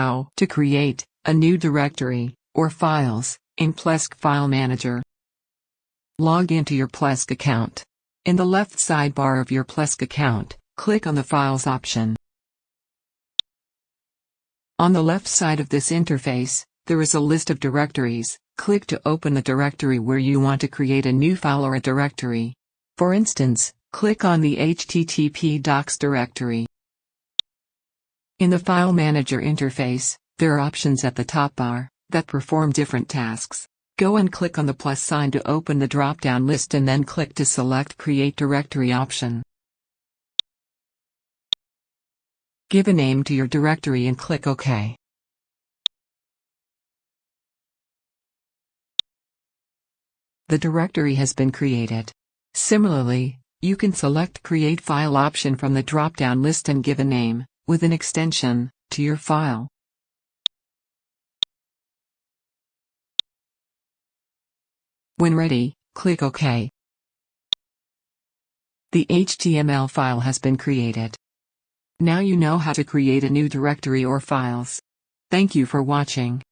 how to create a new directory or files in Plesk File Manager. Log into your Plesk account. In the left sidebar of your Plesk account, click on the Files option. On the left side of this interface, there is a list of directories. Click to open the directory where you want to create a new file or a directory. For instance, click on the HTTP docs directory. In the File Manager interface, there are options at the top bar that perform different tasks. Go and click on the plus sign to open the drop-down list and then click to select Create Directory option. Give a name to your directory and click OK. The directory has been created. Similarly, you can select Create File option from the drop-down list and give a name with an extension, to your file. When ready, click OK. The HTML file has been created. Now you know how to create a new directory or files. Thank you for watching.